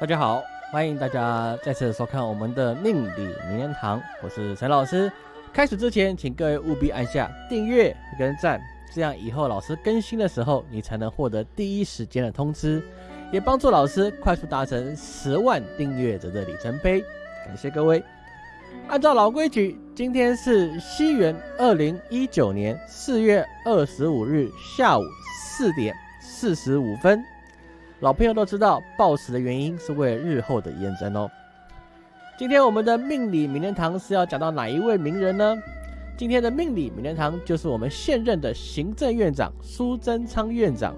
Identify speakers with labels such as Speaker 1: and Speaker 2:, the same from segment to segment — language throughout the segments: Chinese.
Speaker 1: 大家好，欢迎大家再次收看我们的命理名人堂，我是陈老师。开始之前，请各位务必按下订阅跟赞，这样以后老师更新的时候，你才能获得第一时间的通知，也帮助老师快速达成十万订阅者的里程碑。感谢各位。按照老规矩，今天是西元二零一九年四月二十五日下午四点四十五分。老朋友都知道，暴死的原因是为了日后的验证哦。今天我们的命理名人堂是要讲到哪一位名人呢？今天的命理名人堂就是我们现任的行政院长苏贞昌院长。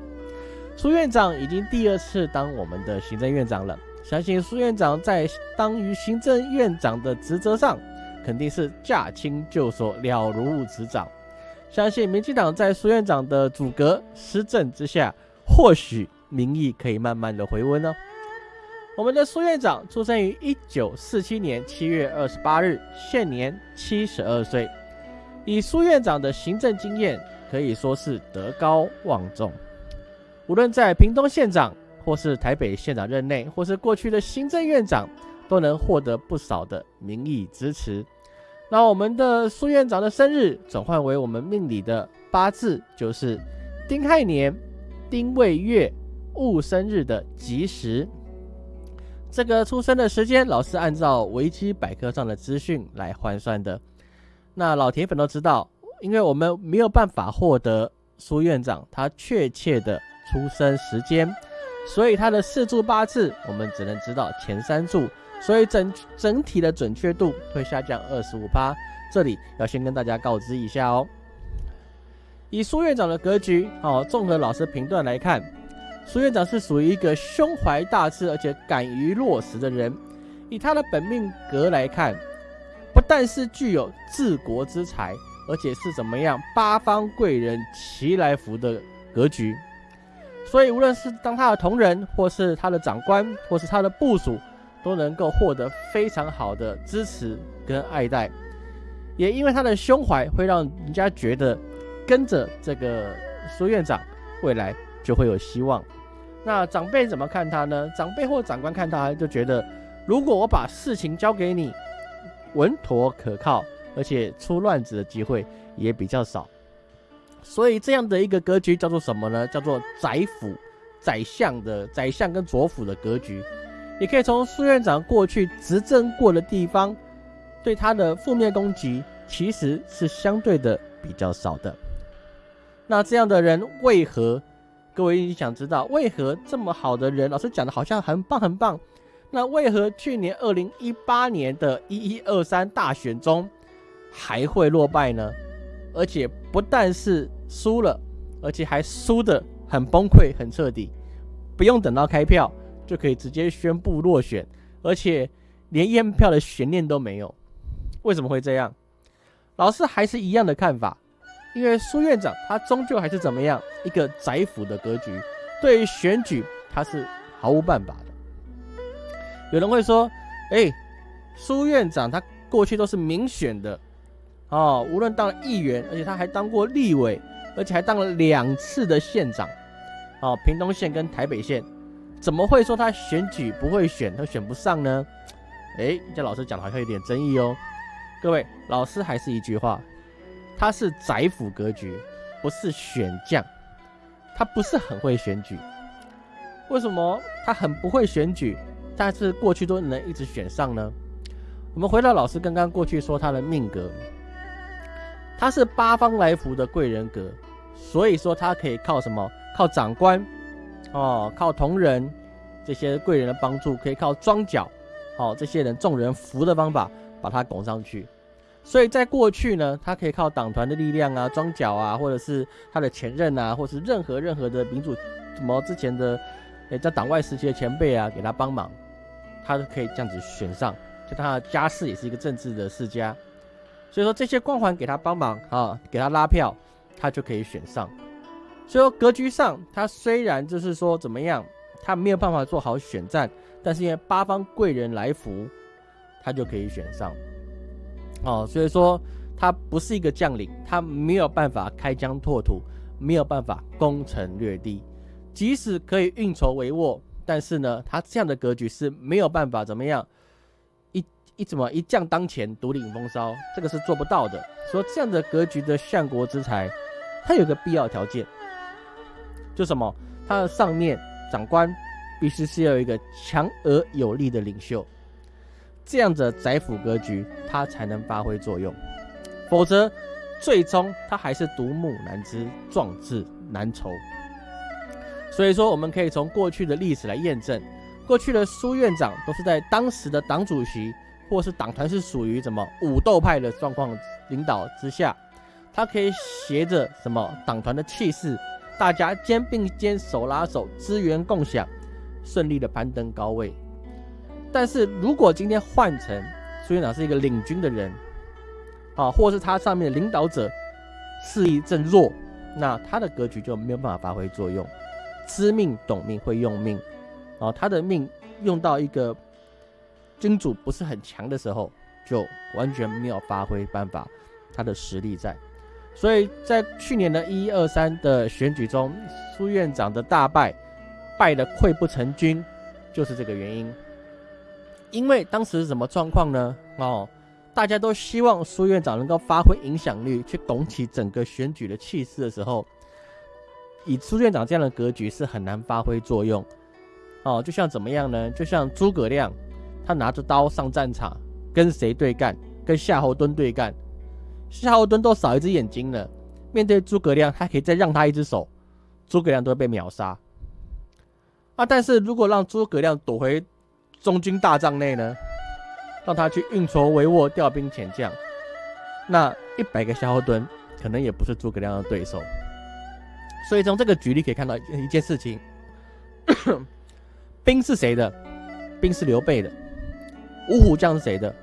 Speaker 1: 苏院长已经第二次当我们的行政院长了，相信苏院长在当于行政院长的职责上，肯定是驾轻就熟，了如指掌。相信民进党在苏院长的阻隔施政之下，或许。民意可以慢慢的回温哦。我们的苏院长出生于一九四七年七月二十八日，现年七十二岁。以苏院长的行政经验，可以说是德高望重。无论在屏东县长，或是台北县长任内，或是过去的行政院长，都能获得不少的民意支持。那我们的苏院长的生日转换为我们命理的八字，就是丁亥年、丁未月。戊生日的吉时，这个出生的时间，老师按照维基百科上的资讯来换算的。那老铁粉都知道，因为我们没有办法获得苏院长他确切的出生时间，所以他的四柱八字我们只能知道前三柱，所以整整体的准确度会下降二十五趴。这里要先跟大家告知一下哦。以苏院长的格局，哦，综合老师评断来看。苏院长是属于一个胸怀大志而且敢于落实的人。以他的本命格来看，不但是具有治国之才，而且是怎么样八方贵人齐来福的格局。所以，无论是当他的同仁，或是他的长官，或是他的部属，都能够获得非常好的支持跟爱戴。也因为他的胸怀，会让人家觉得跟着这个苏院长，未来就会有希望。那长辈怎么看他呢？长辈或长官看他就觉得，如果我把事情交给你，稳妥可靠，而且出乱子的机会也比较少。所以这样的一个格局叫做什么呢？叫做宰辅、宰相的宰相跟左辅的格局。也可以从苏院长过去执政过的地方，对他的负面攻击其实是相对的比较少的。那这样的人为何？各位想知道为何这么好的人，老师讲的好像很棒很棒，那为何去年二零一八年的一一二三大选中还会落败呢？而且不但是输了，而且还输的很崩溃、很彻底，不用等到开票就可以直接宣布落选，而且连验票的悬念都没有。为什么会这样？老师还是一样的看法。因为苏院长他终究还是怎么样一个宰辅的格局，对于选举他是毫无办法的。有人会说：“哎，苏院长他过去都是民选的，哦，无论当了议员，而且他还当过立委，而且还当了两次的县长，哦，屏东县跟台北县，怎么会说他选举不会选，他选不上呢？”哎，这老师讲的好像有点争议哦。各位，老师还是一句话。他是宰辅格局，不是选将，他不是很会选举。为什么他很不会选举，但是过去都能一直选上呢？我们回到老师刚刚过去说他的命格，他是八方来福的贵人格，所以说他可以靠什么？靠长官哦，靠同仁这些贵人的帮助，可以靠庄脚哦这些人众人扶的方法把他拱上去。所以在过去呢，他可以靠党团的力量啊、庄脚啊，或者是他的前任啊，或是任何任何的民主什么之前的，诶，在党外时期的前辈啊，给他帮忙，他都可以这样子选上。就他的家世也是一个政治的世家，所以说这些光环给他帮忙啊，给他拉票，他就可以选上。所以说格局上，他虽然就是说怎么样，他没有办法做好选战，但是因为八方贵人来福，他就可以选上。哦，所以说他不是一个将领，他没有办法开疆拓土，没有办法攻城略地。即使可以运筹帷幄，但是呢，他这样的格局是没有办法怎么样一一怎么一将当前独领风骚，这个是做不到的。说这样的格局的相国之才，他有个必要条件，就什么？他的上面长官必须是要有一个强而有力的领袖，这样的宰辅格局，他才能发挥作用。否则，最终他还是独木难支，壮志难酬。所以说，我们可以从过去的历史来验证，过去的苏院长都是在当时的党主席或是党团是属于什么武斗派的状况领导之下，他可以携着什么党团的气势，大家肩并肩、手拉手，资源共享，顺利的攀登高位。但是如果今天换成苏院长是一个领军的人，啊，或是他上面的领导者势力正弱，那他的格局就没有办法发挥作用。知命懂命会用命，哦，他的命用到一个君主不是很强的时候，就完全没有发挥办法，他的实力在。所以在去年的一二三的选举中，苏院长的大败，败的溃不成军，就是这个原因。因为当时什么状况呢？哦，大家都希望苏院长能够发挥影响力，去拱起整个选举的气势的时候。以苏院长这样的格局是很难发挥作用，哦，就像怎么样呢？就像诸葛亮，他拿着刀上战场，跟谁对干？跟夏侯惇对干，夏侯惇都少一只眼睛了，面对诸葛亮，他可以再让他一只手，诸葛亮都会被秒杀。啊，但是如果让诸葛亮躲回中军大帐内呢？让他去运筹帷幄、调兵遣将，那一百个夏侯惇可能也不是诸葛亮的对手。所以从这个举例可以看到一件事情：兵是谁的？兵是刘备的。五虎将是谁的？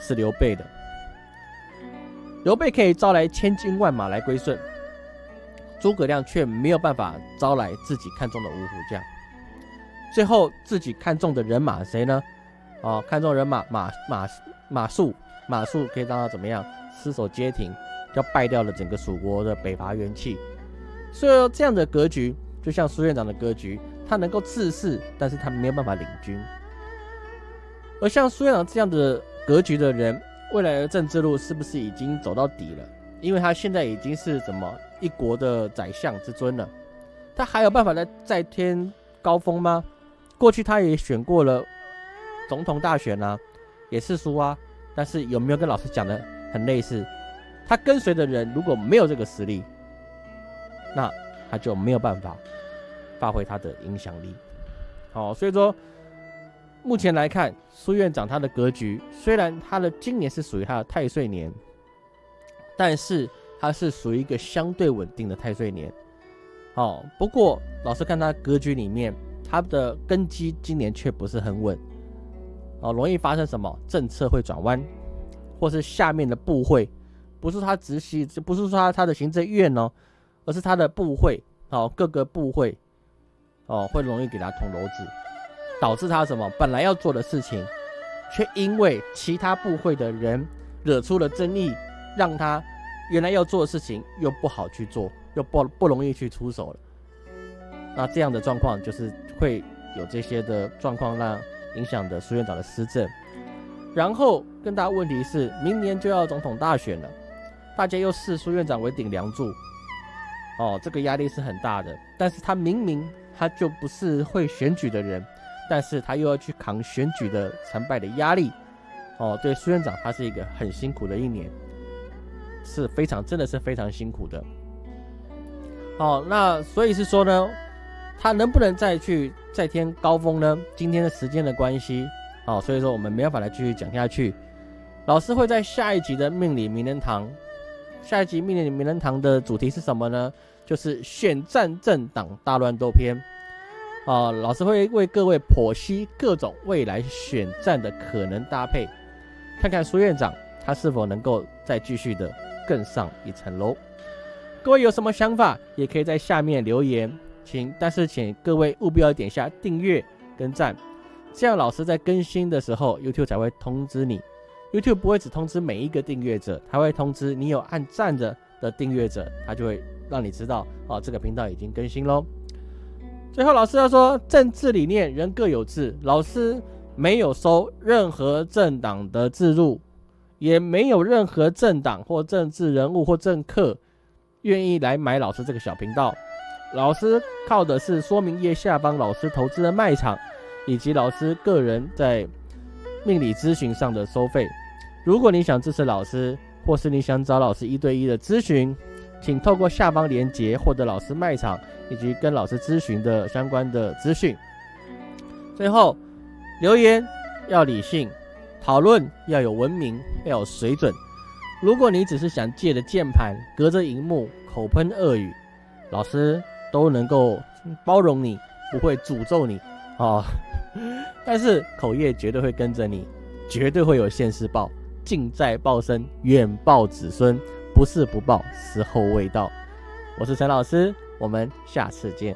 Speaker 1: 是刘备的。刘备可以招来千军万马来归顺，诸葛亮却没有办法招来自己看中的五虎将。最后自己看中的人马谁呢？哦，看中人马马马马谡，马谡可以让他怎么样？失守街亭，就败掉了整个蜀国的北伐元气。所以说，这样的格局就像苏院长的格局，他能够自恃，但是他没有办法领军。而像苏院长这样的格局的人，未来的政治路是不是已经走到底了？因为他现在已经是什么一国的宰相之尊了，他还有办法再再添高峰吗？过去他也选过了总统大选啊，也是输啊。但是有没有跟老师讲的很类似？他跟随的人如果没有这个实力，那他就没有办法发挥他的影响力。好，所以说目前来看，苏院长他的格局，虽然他的今年是属于他的太岁年，但是他是属于一个相对稳定的太岁年。好，不过老师看他格局里面，他的根基今年却不是很稳。哦，容易发生什么政策会转弯，或是下面的部会，不是他直系，不是说他他的行政院哦。而是他的部会哦，各个部会哦，会容易给他捅娄子，导致他什么本来要做的事情，却因为其他部会的人惹出了争议，让他原来要做的事情又不好去做，又不不容易去出手了。那这样的状况就是会有这些的状况，让影响的苏院长的施政。然后更大问题是，明年就要总统大选了，大家又视苏院长为顶梁柱。哦，这个压力是很大的，但是他明明他就不是会选举的人，但是他又要去扛选举的成败的压力，哦，对苏院长他是一个很辛苦的一年，是非常真的是非常辛苦的。哦，那所以是说呢，他能不能再去再添高峰呢？今天的时间的关系，哦，所以说我们没办法来继续讲下去。老师会在下一集的命理名人堂。下一集《命令名人堂》的主题是什么呢？就是选战政党大乱斗篇啊！老师会为各位剖析各种未来选战的可能搭配，看看苏院长他是否能够再继续的更上一层楼。各位有什么想法，也可以在下面留言，请但是请各位务必要点下订阅跟赞，这样老师在更新的时候，YouTube 才会通知你。YouTube 不会只通知每一个订阅者，它会通知你有按赞的的订阅者，他就会让你知道哦，这个频道已经更新喽。最后老师要说，政治理念人各有志，老师没有收任何政党的自入，也没有任何政党或政治人物或政客愿意来买老师这个小频道。老师靠的是说明页下方老师投资的卖场，以及老师个人在命理咨询上的收费。如果你想支持老师，或是你想找老师一对一的咨询，请透过下方链接获得老师卖场以及跟老师咨询的相关的资讯。最后，留言要理性，讨论要有文明，要有水准。如果你只是想借着键盘，隔着荧幕口喷恶语，老师。都能够包容你，不会诅咒你啊！但是口业绝对会跟着你，绝对会有现世报，近在报身，远报子孙，不是不报，时候未到。我是陈老师，我们下次见。